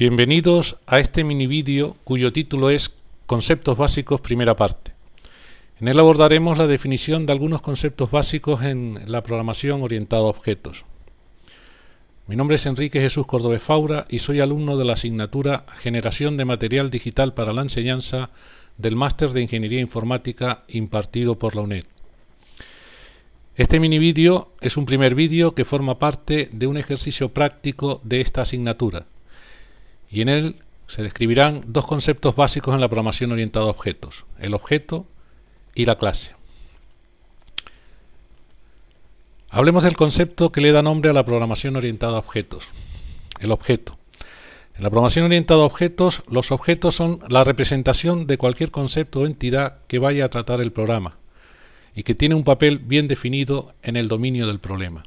Bienvenidos a este mini vídeo cuyo título es Conceptos básicos primera parte. En él abordaremos la definición de algunos conceptos básicos en la programación orientada a objetos. Mi nombre es Enrique Jesús Cordobés Faura y soy alumno de la asignatura Generación de Material Digital para la Enseñanza del Máster de Ingeniería Informática impartido por la UNED. Este mini vídeo es un primer vídeo que forma parte de un ejercicio práctico de esta asignatura y en él se describirán dos conceptos básicos en la programación orientada a objetos, el objeto y la clase. Hablemos del concepto que le da nombre a la programación orientada a objetos, el objeto. En la programación orientada a objetos, los objetos son la representación de cualquier concepto o entidad que vaya a tratar el programa y que tiene un papel bien definido en el dominio del problema.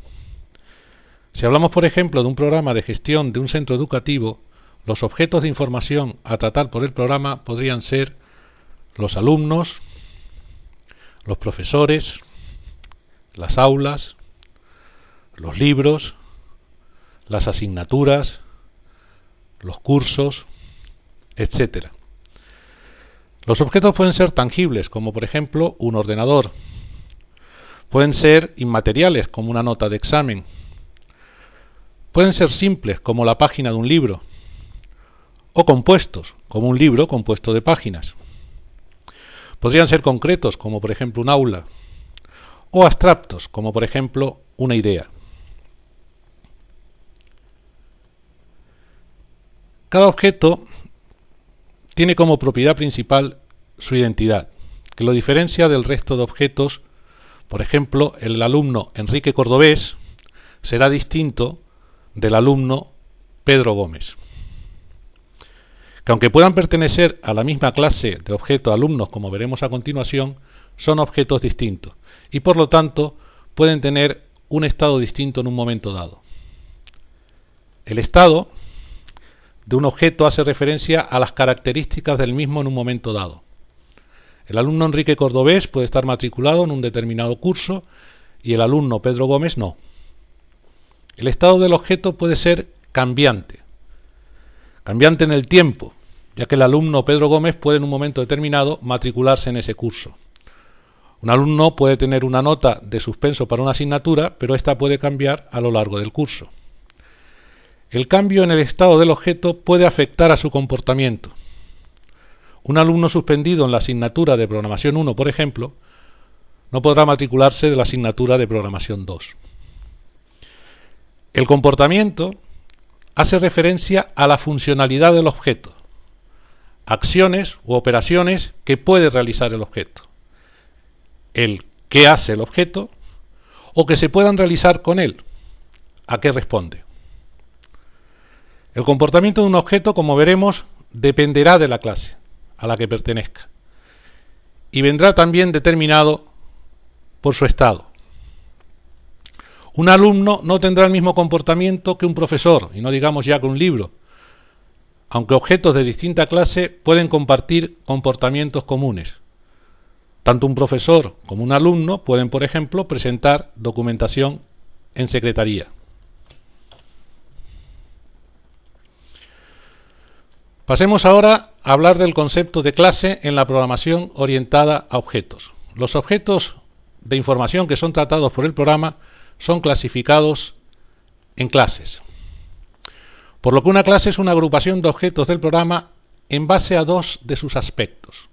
Si hablamos, por ejemplo, de un programa de gestión de un centro educativo, los objetos de información a tratar por el programa podrían ser los alumnos, los profesores, las aulas, los libros, las asignaturas, los cursos, etc. Los objetos pueden ser tangibles, como por ejemplo un ordenador. Pueden ser inmateriales, como una nota de examen. Pueden ser simples, como la página de un libro o compuestos, como un libro compuesto de páginas. Podrían ser concretos, como por ejemplo un aula, o abstractos, como por ejemplo una idea. Cada objeto tiene como propiedad principal su identidad, que lo diferencia del resto de objetos. Por ejemplo, el alumno Enrique Cordobés será distinto del alumno Pedro Gómez que aunque puedan pertenecer a la misma clase de objetos alumnos, como veremos a continuación, son objetos distintos y por lo tanto pueden tener un estado distinto en un momento dado. El estado de un objeto hace referencia a las características del mismo en un momento dado. El alumno Enrique Cordobés puede estar matriculado en un determinado curso y el alumno Pedro Gómez no. El estado del objeto puede ser cambiante, cambiante en el tiempo, ya que el alumno Pedro Gómez puede en un momento determinado matricularse en ese curso. Un alumno puede tener una nota de suspenso para una asignatura, pero esta puede cambiar a lo largo del curso. El cambio en el estado del objeto puede afectar a su comportamiento. Un alumno suspendido en la asignatura de programación 1, por ejemplo, no podrá matricularse de la asignatura de programación 2. El comportamiento hace referencia a la funcionalidad del objeto, acciones u operaciones que puede realizar el objeto, el qué hace el objeto o que se puedan realizar con él, a qué responde. El comportamiento de un objeto, como veremos, dependerá de la clase a la que pertenezca y vendrá también determinado por su estado. Un alumno no tendrá el mismo comportamiento que un profesor, y no digamos ya que un libro, aunque objetos de distinta clase pueden compartir comportamientos comunes. Tanto un profesor como un alumno pueden, por ejemplo, presentar documentación en secretaría. Pasemos ahora a hablar del concepto de clase en la programación orientada a objetos. Los objetos de información que son tratados por el programa son clasificados en clases. Por lo que una clase es una agrupación de objetos del programa en base a dos de sus aspectos.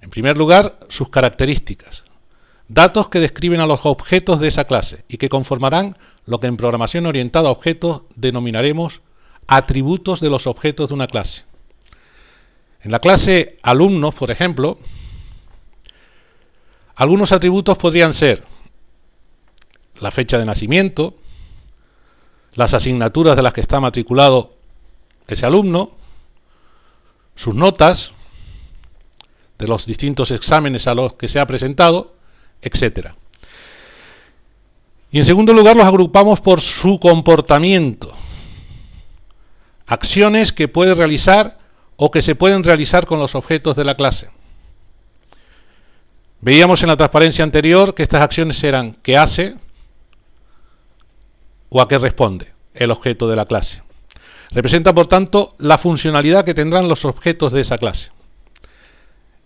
En primer lugar, sus características, datos que describen a los objetos de esa clase y que conformarán lo que en programación orientada a objetos denominaremos atributos de los objetos de una clase. En la clase alumnos, por ejemplo, algunos atributos podrían ser la fecha de nacimiento, las asignaturas de las que está matriculado ese alumno, sus notas de los distintos exámenes a los que se ha presentado, etc. Y en segundo lugar los agrupamos por su comportamiento, acciones que puede realizar o que se pueden realizar con los objetos de la clase. Veíamos en la transparencia anterior que estas acciones eran que hace, o a qué responde el objeto de la clase. Representa, por tanto, la funcionalidad que tendrán los objetos de esa clase.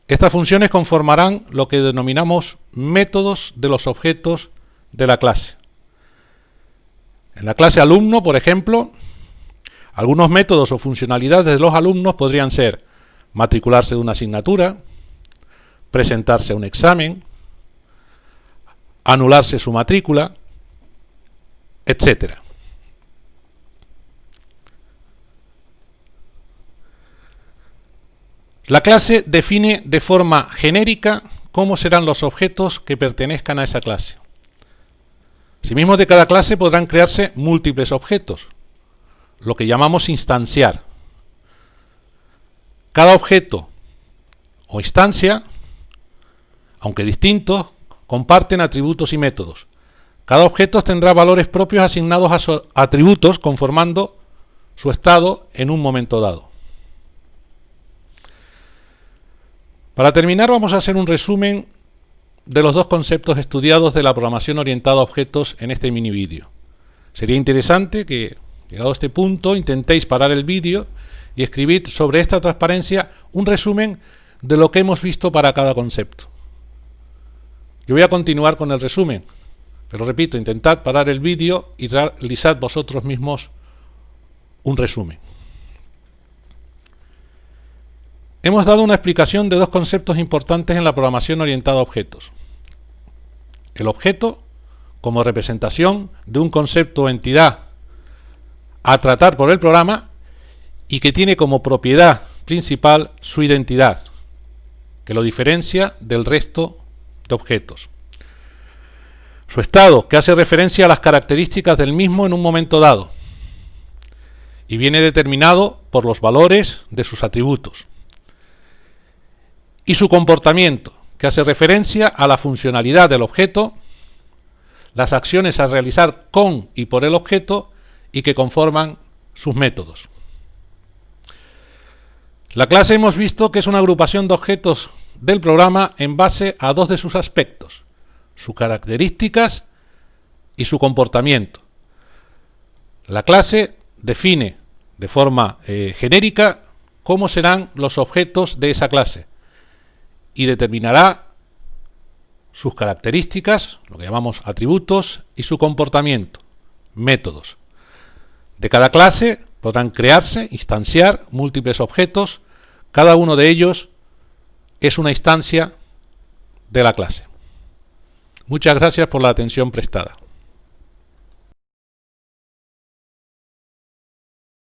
Estas funciones conformarán lo que denominamos métodos de los objetos de la clase. En la clase alumno, por ejemplo, algunos métodos o funcionalidades de los alumnos podrían ser matricularse de una asignatura, presentarse a un examen, anularse su matrícula, etc. La clase define de forma genérica cómo serán los objetos que pertenezcan a esa clase. Asimismo, de cada clase podrán crearse múltiples objetos, lo que llamamos instanciar. Cada objeto o instancia, aunque distintos, comparten atributos y métodos. Cada objeto tendrá valores propios asignados a sus atributos conformando su estado en un momento dado. Para terminar vamos a hacer un resumen de los dos conceptos estudiados de la programación orientada a objetos en este mini vídeo. Sería interesante que, llegado a este punto, intentéis parar el vídeo y escribir sobre esta transparencia un resumen de lo que hemos visto para cada concepto. Yo voy a continuar con el resumen, pero repito, intentad parar el vídeo y realizad vosotros mismos un resumen. Hemos dado una explicación de dos conceptos importantes en la programación orientada a objetos. El objeto como representación de un concepto o entidad a tratar por el programa y que tiene como propiedad principal su identidad, que lo diferencia del resto de objetos. Su estado, que hace referencia a las características del mismo en un momento dado, y viene determinado por los valores de sus atributos y su comportamiento, que hace referencia a la funcionalidad del objeto, las acciones a realizar con y por el objeto y que conforman sus métodos. La clase hemos visto que es una agrupación de objetos del programa en base a dos de sus aspectos, sus características y su comportamiento. La clase define de forma eh, genérica cómo serán los objetos de esa clase, y determinará sus características, lo que llamamos atributos, y su comportamiento, métodos. De cada clase podrán crearse, instanciar múltiples objetos, cada uno de ellos es una instancia de la clase. Muchas gracias por la atención prestada.